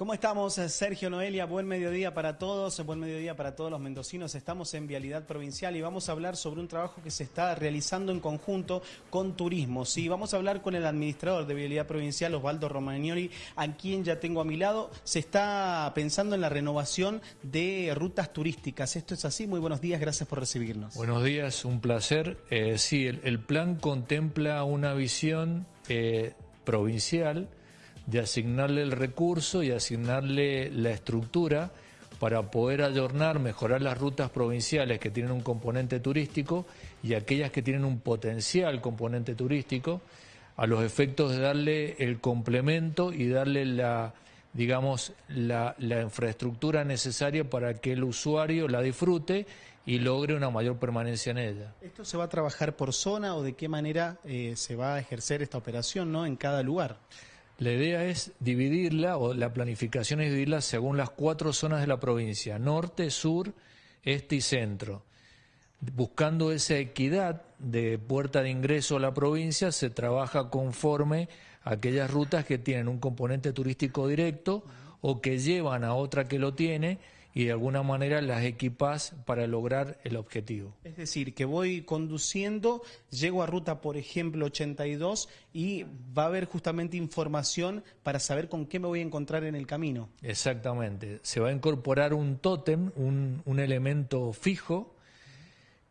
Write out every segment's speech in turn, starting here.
¿Cómo estamos, Sergio Noelia? Buen mediodía para todos, buen mediodía para todos los mendocinos. Estamos en Vialidad Provincial y vamos a hablar sobre un trabajo que se está realizando en conjunto con Turismo. Sí, vamos a hablar con el administrador de Vialidad Provincial, Osvaldo Romagnoli, a quien ya tengo a mi lado. Se está pensando en la renovación de rutas turísticas. ¿Esto es así? Muy buenos días, gracias por recibirnos. Buenos días, un placer. Eh, sí, el, plan contempla una visión eh, provincial de asignarle el recurso y asignarle la estructura para poder adornar, mejorar las rutas provinciales que tienen un componente turístico y aquellas que tienen un potencial componente turístico, a los efectos de darle el complemento y darle la, digamos, la, infraestructura necesaria para que el usuario la disfrute y logre una mayor permanencia en ella. ¿Esto se va a trabajar por zona o de qué manera eh, se va a ejercer esta operación ¿no? en cada lugar? La idea es dividirla, o la planificación es dividirla según las cuatro zonas de la provincia, norte, sur, este y centro. Buscando esa equidad de puerta de ingreso a la provincia, se trabaja conforme a aquellas rutas que tienen un componente turístico directo o que llevan a otra que lo tiene y de alguna manera las equipas para lograr el objetivo. Es decir, que voy conduciendo, llego a ruta, por ejemplo, 82 y va a haber justamente información para saber con qué me voy a encontrar en el camino. Exactamente. Se va a incorporar un tótem, un, un elemento fijo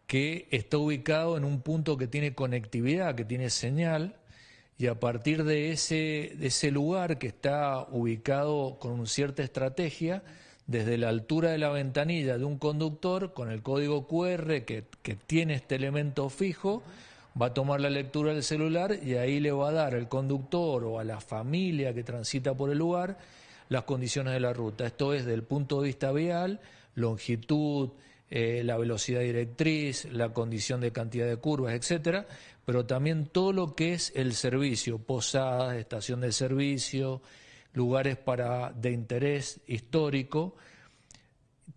que está ubicado en un punto que tiene conectividad, que tiene señal, y a partir de ese, de ese lugar que está ubicado con cierta estrategia, desde la altura de la ventanilla de un conductor con el código QR que, tiene este elemento fijo, va a tomar la lectura del celular y ahí le va a dar al conductor o a la familia que transita por el lugar las condiciones de la ruta. Esto es del punto de vista vial, longitud, eh, la velocidad directriz, la condición de cantidad de curvas, etcétera, pero también todo lo que es el servicio, posadas, estación de servicio, lugares para, de interés histórico,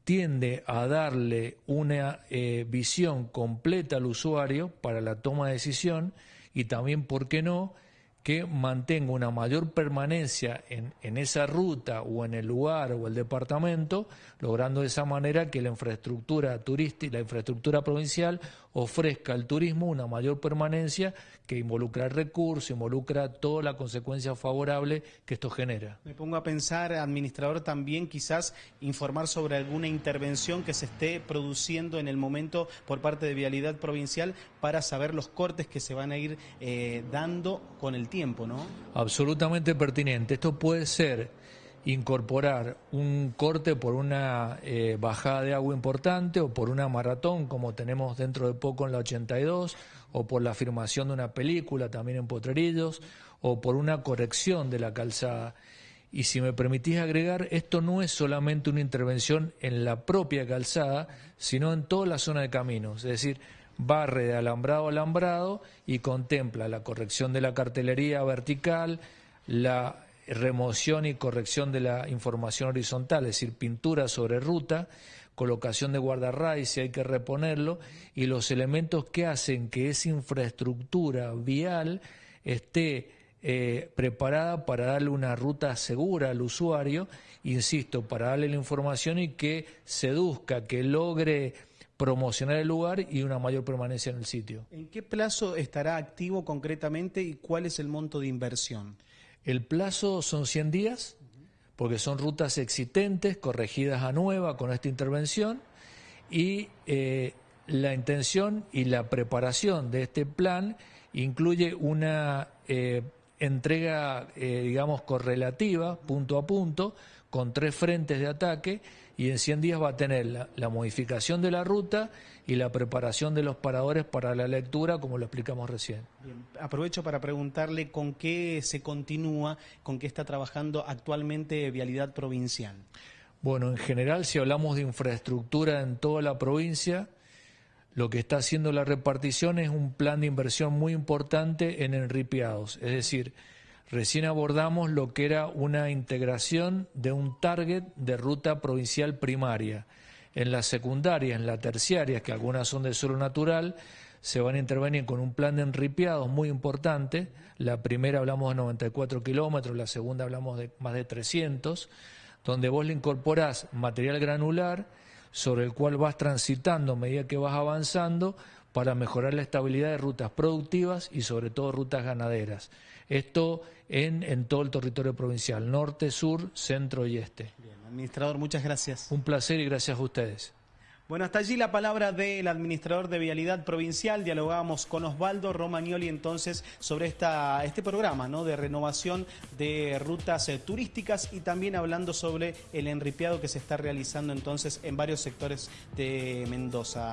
tiende a darle una eh, visión completa al usuario para la toma de decisión y también, ¿por qué no?, que mantenga una mayor permanencia en, en, esa ruta o en el lugar o el departamento, logrando de esa manera que la infraestructura turística, la infraestructura provincial ofrezca al turismo una mayor permanencia que involucra el recurso, involucra toda la consecuencia favorable que esto genera. Me pongo a pensar, administrador, también quizás informar sobre alguna intervención que se esté produciendo en el momento por parte de Vialidad Provincial para saber los cortes que se van a ir eh, dando con el tiempo, ¿no? Absolutamente pertinente. Esto puede ser incorporar un corte por una eh, bajada de agua importante o por una maratón como tenemos dentro de poco en la 82 o por la afirmación de una película también en Potrerillos o por una corrección de la calzada. Y si me permitís agregar, esto no es solamente una intervención en la propia calzada, sino en toda la zona de caminos, es decir, barre de alambrado a alambrado y contempla la corrección de la cartelería vertical, la remoción y corrección de la información horizontal, es decir, pintura sobre ruta, colocación de guardarray si hay que reponerlo, y los elementos que hacen que esa infraestructura vial esté eh, preparada para darle una ruta segura al usuario, insisto, para darle la información y que seduzca, que logre promocionar el lugar y una mayor permanencia en el sitio. ¿En qué plazo estará activo concretamente y cuál es el monto de inversión? El plazo son 100 días, porque son rutas existentes, corregidas a nueva con esta intervención, y eh, la intención y la preparación de este plan incluye una eh, entrega, eh, digamos, correlativa, punto a punto, con tres frentes de ataque y en 100 días va a tener la, modificación de la ruta y la preparación de los paradores para la lectura, como lo explicamos recién. Aprovecho para preguntarle con qué se continúa, con qué está trabajando actualmente Vialidad Provincial. Bueno, en general, si hablamos de infraestructura en toda la provincia, lo que está haciendo la repartición es un plan de inversión muy importante en enripiados, es decir, Recién abordamos lo que era una integración de un target de ruta provincial primaria. En la secundaria, en la terciaria, que algunas son de suelo natural, se van a intervenir con un plan de enripiados muy importante. La primera hablamos de 94 kilómetros, la segunda hablamos de más de 300. donde vos le incorporás material granular sobre el cual vas transitando a medida que vas avanzando para mejorar la estabilidad de rutas productivas y sobre todo rutas ganaderas. Esto en, en todo el territorio provincial, norte, sur, centro y este. Bien, administrador, muchas gracias. Un placer y gracias a ustedes. Bueno, hasta allí la palabra del administrador de Vialidad Provincial. Dialogábamos con Osvaldo Romagnoli entonces sobre esta, este programa ¿no? de renovación de rutas eh, turísticas y también hablando sobre el enripiado que se está realizando entonces en varios sectores de Mendoza.